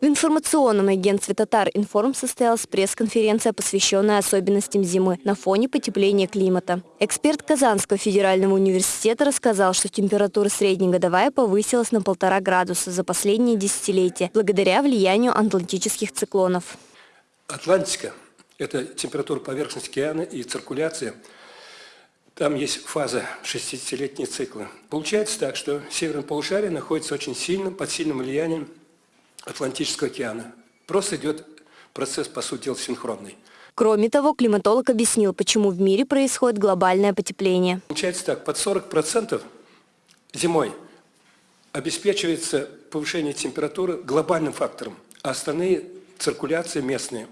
В информационном агентстве «Татар Информ» состоялась пресс-конференция, посвященная особенностям зимы на фоне потепления климата. Эксперт Казанского федерального университета рассказал, что температура среднегодовая повысилась на полтора градуса за последние десятилетия благодаря влиянию атлантических циклонов. Атлантика – это температура поверхности океана и циркуляция. Там есть фаза 60-летние циклы. Получается так, что северное полушарие находится очень сильным, под сильным влиянием Атлантического океана. Просто идет процесс, по сути дела, синхронный. Кроме того, климатолог объяснил, почему в мире происходит глобальное потепление. Получается так, под 40% зимой обеспечивается повышение температуры глобальным фактором, а остальные циркуляции местные.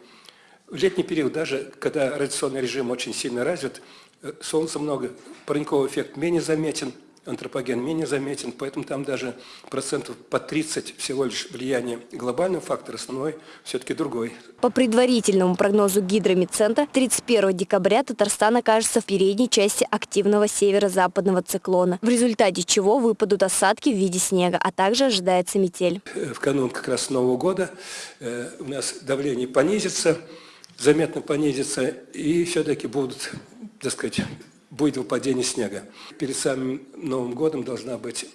В летний период, даже когда радиационный режим очень сильно развит, э, солнца много, парниковый эффект менее заметен – антропоген менее заметен, поэтому там даже процентов по 30 всего лишь влияние глобального фактора, основной все-таки другой. По предварительному прогнозу гидромедцентра, 31 декабря Татарстан окажется в передней части активного северо-западного циклона, в результате чего выпадут осадки в виде снега, а также ожидается метель. Э, в канун как раз Нового года э, у нас давление понизится, заметно понизится, и все-таки будут, так сказать, будет выпадение снега. Перед самым Новым годом должна быть,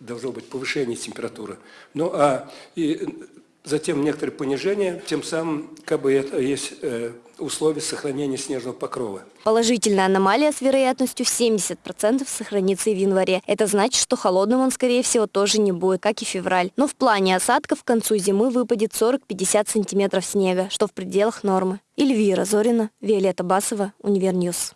должно быть повышение температуры. Ну а и затем некоторое понижение, тем самым как бы это есть э, условия сохранения снежного покрова. Положительная аномалия с вероятностью в 70% сохранится и в январе. Это значит, что холодным он, скорее всего, тоже не будет, как и февраль. Но в плане осадков к концу зимы выпадет 40-50 сантиметров снега, что в пределах нормы. Эльвира Зорина, Виолетта Басова, Univer News.